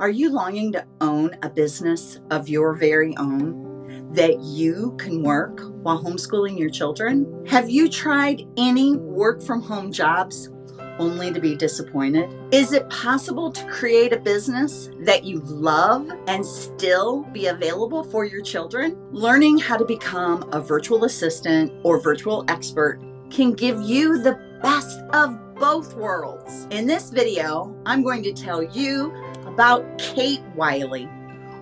Are you longing to own a business of your very own that you can work while homeschooling your children? Have you tried any work from home jobs only to be disappointed? Is it possible to create a business that you love and still be available for your children? Learning how to become a virtual assistant or virtual expert can give you the best of both worlds. In this video, I'm going to tell you about Kate Wiley,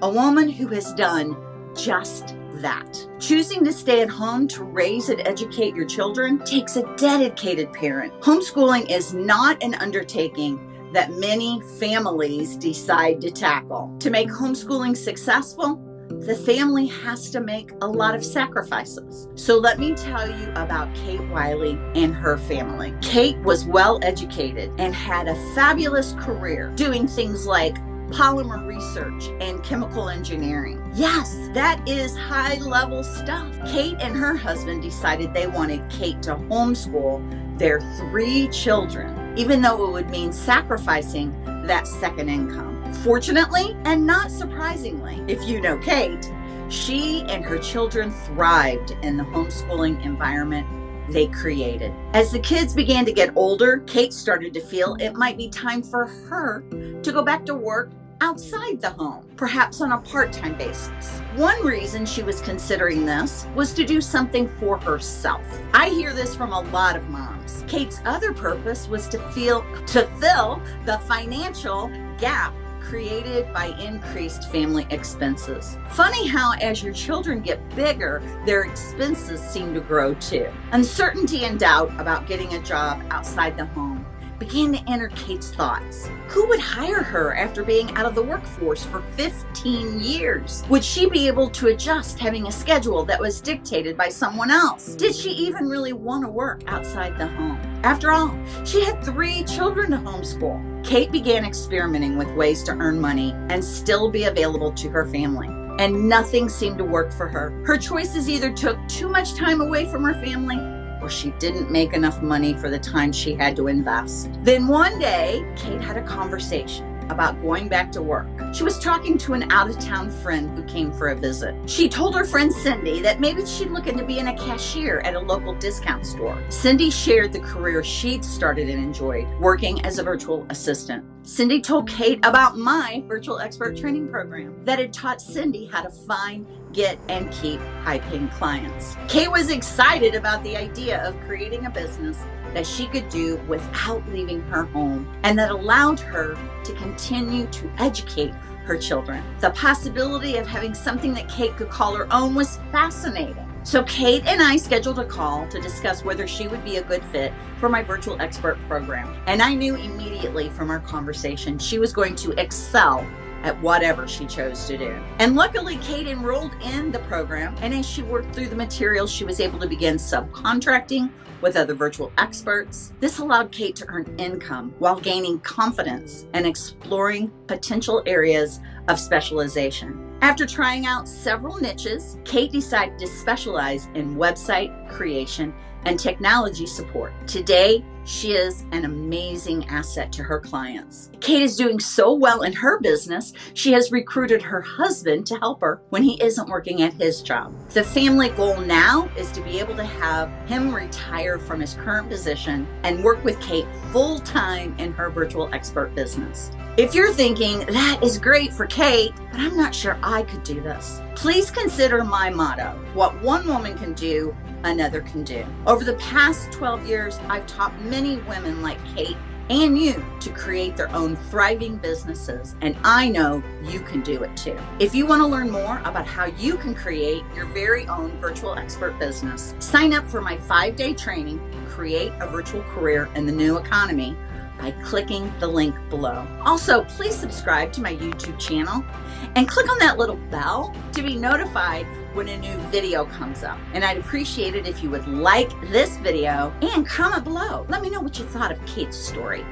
a woman who has done just that. Choosing to stay at home to raise and educate your children takes a dedicated parent. Homeschooling is not an undertaking that many families decide to tackle. To make homeschooling successful, the family has to make a lot of sacrifices. So let me tell you about Kate Wiley and her family. Kate was well educated and had a fabulous career doing things like polymer research and chemical engineering. Yes, that is high level stuff. Kate and her husband decided they wanted Kate to homeschool their three children, even though it would mean sacrificing that second income. Fortunately, and not surprisingly, if you know Kate, she and her children thrived in the homeschooling environment they created. As the kids began to get older, Kate started to feel it might be time for her to go back to work outside the home, perhaps on a part-time basis. One reason she was considering this was to do something for herself. I hear this from a lot of moms. Kate's other purpose was to feel to fill the financial gap created by increased family expenses. Funny how as your children get bigger, their expenses seem to grow too. Uncertainty and doubt about getting a job outside the home began to enter Kate's thoughts. Who would hire her after being out of the workforce for 15 years? Would she be able to adjust having a schedule that was dictated by someone else? Did she even really want to work outside the home? After all, she had three children to homeschool. Kate began experimenting with ways to earn money and still be available to her family and nothing seemed to work for her. Her choices either took too much time away from her family or she didn't make enough money for the time she had to invest. Then one day, Kate had a conversation about going back to work. She was talking to an out-of-town friend who came for a visit. She told her friend Cindy that maybe she'd look into being a cashier at a local discount store. Cindy shared the career she'd started and enjoyed, working as a virtual assistant. Cindy told Kate about my virtual expert training program that had taught Cindy how to find, get, and keep high-paying clients. Kate was excited about the idea of creating a business that she could do without leaving her home and that allowed her to continue to educate her children. The possibility of having something that Kate could call her own was fascinating. So Kate and I scheduled a call to discuss whether she would be a good fit for my virtual expert program. And I knew immediately from our conversation she was going to excel at whatever she chose to do. And luckily, Kate enrolled in the program, and as she worked through the materials, she was able to begin subcontracting with other virtual experts. This allowed Kate to earn income while gaining confidence and exploring potential areas of specialization. After trying out several niches, Kate decided to specialize in website creation and technology support. Today, she is an amazing asset to her clients. Kate is doing so well in her business, she has recruited her husband to help her when he isn't working at his job. The family goal now is to be able to have him retire from his current position and work with Kate full time in her virtual expert business. If you're thinking, that is great for Kate, but I'm not sure I could do this, please consider my motto, what one woman can do, another can do. Over the past 12 years, I've taught many women like Kate and you to create their own thriving businesses. And I know you can do it too. If you want to learn more about how you can create your very own virtual expert business, sign up for my five day training, Create a Virtual Career in the New Economy by clicking the link below. Also, please subscribe to my YouTube channel and click on that little bell to be notified when a new video comes up. And I'd appreciate it if you would like this video and comment below. Let me know what you thought of Kate's story.